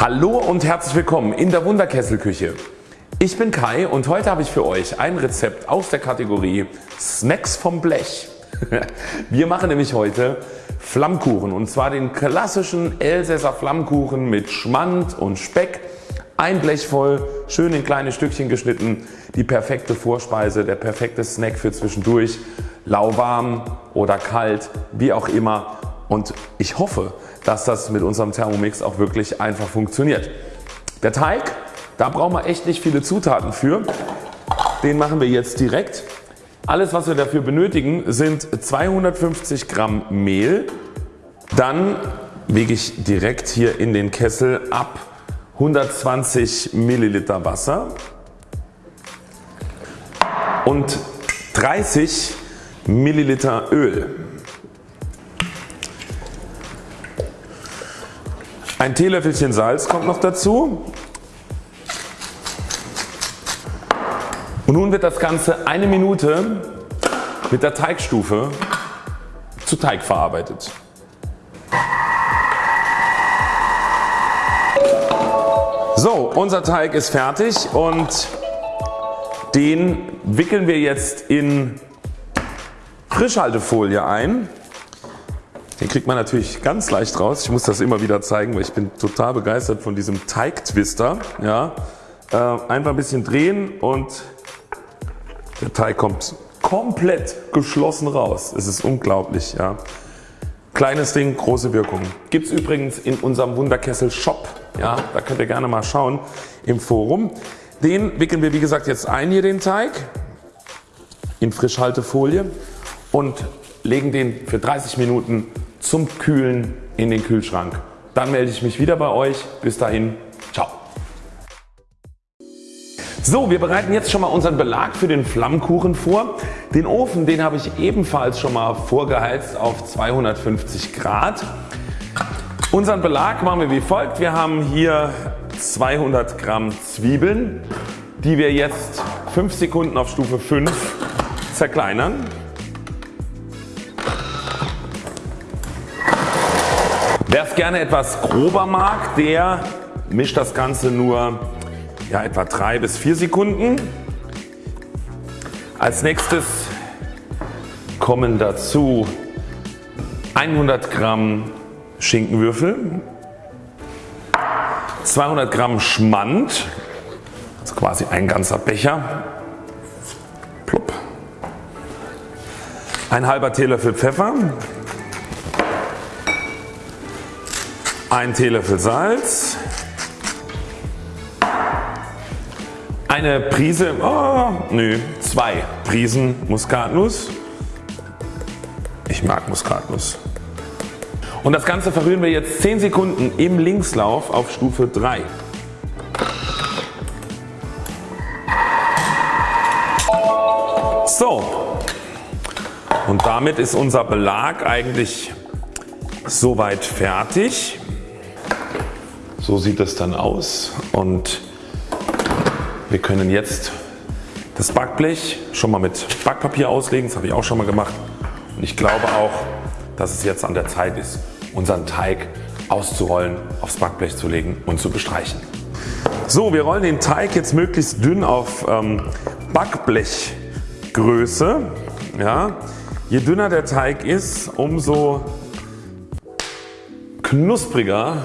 Hallo und herzlich willkommen in der Wunderkesselküche. Ich bin Kai und heute habe ich für euch ein Rezept aus der Kategorie Snacks vom Blech. Wir machen nämlich heute Flammkuchen und zwar den klassischen Elsässer Flammkuchen mit Schmand und Speck. Ein Blech voll, schön in kleine Stückchen geschnitten, die perfekte Vorspeise, der perfekte Snack für zwischendurch, lauwarm oder kalt, wie auch immer und ich hoffe dass das mit unserem Thermomix auch wirklich einfach funktioniert. Der Teig, da brauchen wir echt nicht viele Zutaten für. Den machen wir jetzt direkt. Alles was wir dafür benötigen sind 250 Gramm Mehl. Dann wiege ich direkt hier in den Kessel ab 120 Milliliter Wasser und 30 Milliliter Öl. Ein Teelöffelchen Salz kommt noch dazu. Und nun wird das Ganze eine Minute mit der Teigstufe zu Teig verarbeitet. So unser Teig ist fertig und den wickeln wir jetzt in Frischhaltefolie ein. Den kriegt man natürlich ganz leicht raus. Ich muss das immer wieder zeigen, weil ich bin total begeistert von diesem Teigtwister. Ja, äh, einfach ein bisschen drehen und der Teig kommt komplett geschlossen raus. Es ist unglaublich. Ja. Kleines Ding, große Wirkung. Gibt es übrigens in unserem Wunderkessel Shop. Ja, da könnt ihr gerne mal schauen im Forum. Den wickeln wir wie gesagt jetzt ein hier den Teig in Frischhaltefolie und legen den für 30 Minuten zum Kühlen in den Kühlschrank. Dann melde ich mich wieder bei euch. Bis dahin, ciao. So, wir bereiten jetzt schon mal unseren Belag für den Flammkuchen vor. Den Ofen den habe ich ebenfalls schon mal vorgeheizt auf 250 Grad. Unseren Belag machen wir wie folgt. Wir haben hier 200 Gramm Zwiebeln die wir jetzt 5 Sekunden auf Stufe 5 zerkleinern. Wer es gerne etwas grober mag, der mischt das Ganze nur ja, etwa 3 bis 4 Sekunden. Als nächstes kommen dazu 100 Gramm Schinkenwürfel, 200 Gramm Schmand, also quasi ein ganzer Becher, Plupp. ein halber Teelöffel Pfeffer, ein Teelöffel Salz, eine Prise, oh, nö, zwei Prisen Muskatnuss. Ich mag Muskatnuss. Und das Ganze verrühren wir jetzt 10 Sekunden im Linkslauf auf Stufe 3. So und damit ist unser Belag eigentlich soweit fertig. So sieht es dann aus und wir können jetzt das Backblech schon mal mit Backpapier auslegen. Das habe ich auch schon mal gemacht und ich glaube auch dass es jetzt an der Zeit ist unseren Teig auszurollen, aufs Backblech zu legen und zu bestreichen. So wir rollen den Teig jetzt möglichst dünn auf ähm, Backblechgröße. Ja. Je dünner der Teig ist umso knuspriger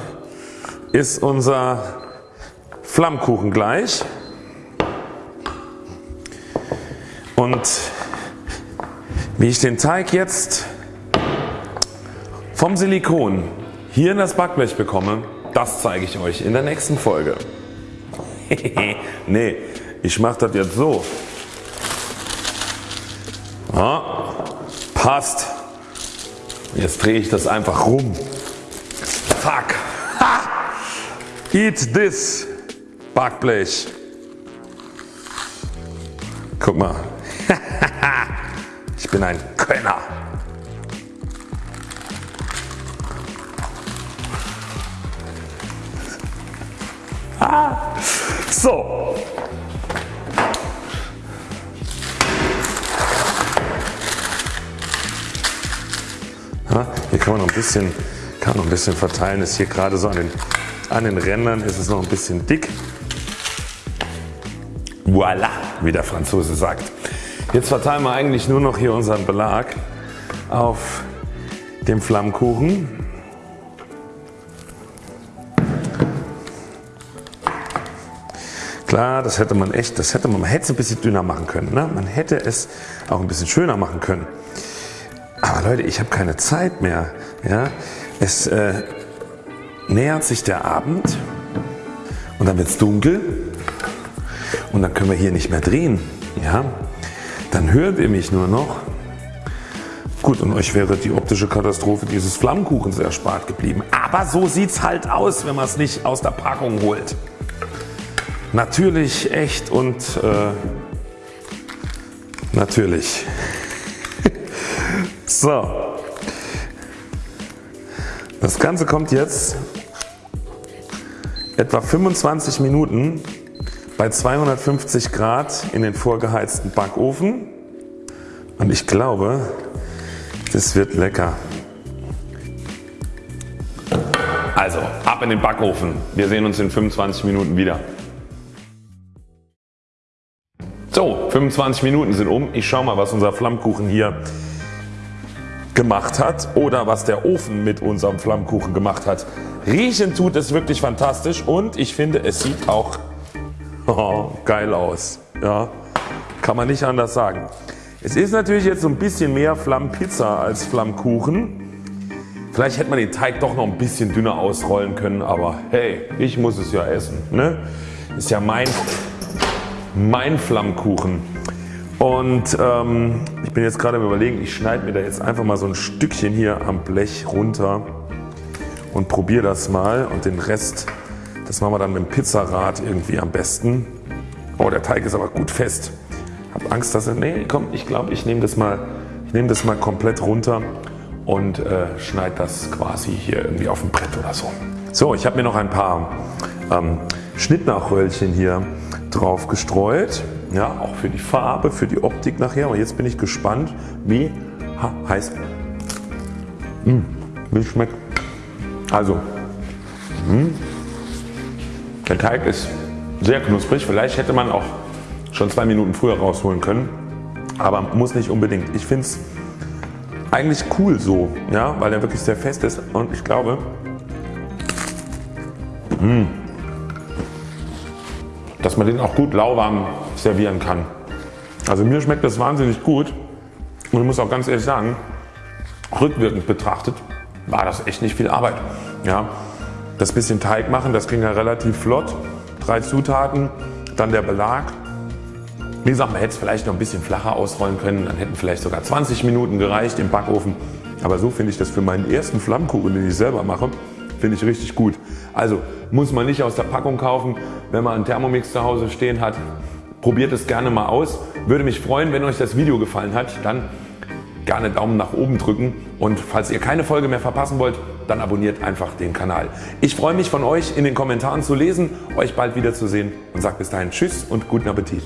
ist unser Flammkuchen gleich. Und wie ich den Teig jetzt vom Silikon hier in das Backblech bekomme, das zeige ich euch in der nächsten Folge. nee, ich mache das jetzt so. Ja, passt. Jetzt drehe ich das einfach rum. Fuck. Eat this Backblech. Guck mal. ich bin ein Könner. so. Ja, hier kann man noch ein bisschen, kann noch ein bisschen verteilen. Ist hier gerade so an den An den Rändern ist es noch ein bisschen dick. Voila, wie der Franzose sagt. Jetzt verteilen wir eigentlich nur noch hier unseren Belag auf dem Flammkuchen. Klar, das hätte man echt, das hätte man, man hätte es ein bisschen dünner machen können. Ne? Man hätte es auch ein bisschen schöner machen können. Aber Leute, ich habe keine Zeit mehr. Ja? Es äh, nähert sich der Abend und dann wird es dunkel und dann können wir hier nicht mehr drehen. Ja? Dann hört ihr mich nur noch. Gut und euch wäre die optische Katastrophe dieses Flammkuchens erspart geblieben. Aber so sieht es halt aus wenn man es nicht aus der Packung holt. Natürlich, echt und äh, natürlich. so. Das Ganze kommt jetzt etwa 25 Minuten bei 250 Grad in den vorgeheizten Backofen und ich glaube das wird lecker. Also ab in den Backofen. Wir sehen uns in 25 Minuten wieder. So 25 Minuten sind um. Ich schaue mal was unser Flammkuchen hier gemacht hat oder was der Ofen mit unserem Flammkuchen gemacht hat. Riechen tut es wirklich fantastisch und ich finde es sieht auch oh, geil aus. Ja, kann man nicht anders sagen. Es ist natürlich jetzt so ein bisschen mehr Flammpizza als Flammkuchen. Vielleicht hätte man den Teig doch noch ein bisschen dünner ausrollen können, aber hey, ich muss es ja essen. Ne? Ist ja mein, mein Flammkuchen. Und ähm, ich bin jetzt gerade am überlegen, ich schneide mir da jetzt einfach mal so ein Stückchen hier am Blech runter und probiere das mal und den Rest das machen wir dann mit dem Pizzarad irgendwie am besten. Oh der Teig ist aber gut fest. Hab Angst dass er, nee komm ich glaube ich nehme das mal ich nehme das mal komplett runter und äh, schneide das quasi hier irgendwie auf dem Brett oder so. So ich habe mir noch ein paar ähm, Schnittnachröllchen hier drauf gestreut. Ja, auch für die Farbe, für die Optik nachher. Und jetzt bin ich gespannt wie ha, heiß mh, wie schmeckt. Also mh, der Teig ist sehr knusprig. Vielleicht hätte man auch schon zwei Minuten früher rausholen können. Aber muss nicht unbedingt. Ich finde es eigentlich cool so, ja, weil er wirklich sehr fest ist und ich glaube, mh, hm, dass man den auch gut lauwarm servieren kann. Also mir schmeckt das wahnsinnig gut und ich muss auch ganz ehrlich sagen, rückwirkend betrachtet war das echt nicht viel Arbeit. Ja, das bisschen Teig machen, das ging ja relativ flott. Drei Zutaten, dann der Belag. Wie gesagt man hätte es vielleicht noch ein bisschen flacher ausrollen können, dann hätten vielleicht sogar 20 Minuten gereicht im Backofen. Aber so finde ich das für meinen ersten Flammkuchen den ich selber mache, finde ich richtig gut. Also muss man nicht aus der Packung kaufen, wenn man einen Thermomix zu Hause stehen hat. Probiert es gerne mal aus. Würde mich freuen wenn euch das Video gefallen hat. Dann gerne Daumen nach oben drücken und falls ihr keine Folge mehr verpassen wollt, dann abonniert einfach den Kanal. Ich freue mich von euch in den Kommentaren zu lesen, euch bald wiederzusehen und sage bis dahin Tschüss und guten Appetit.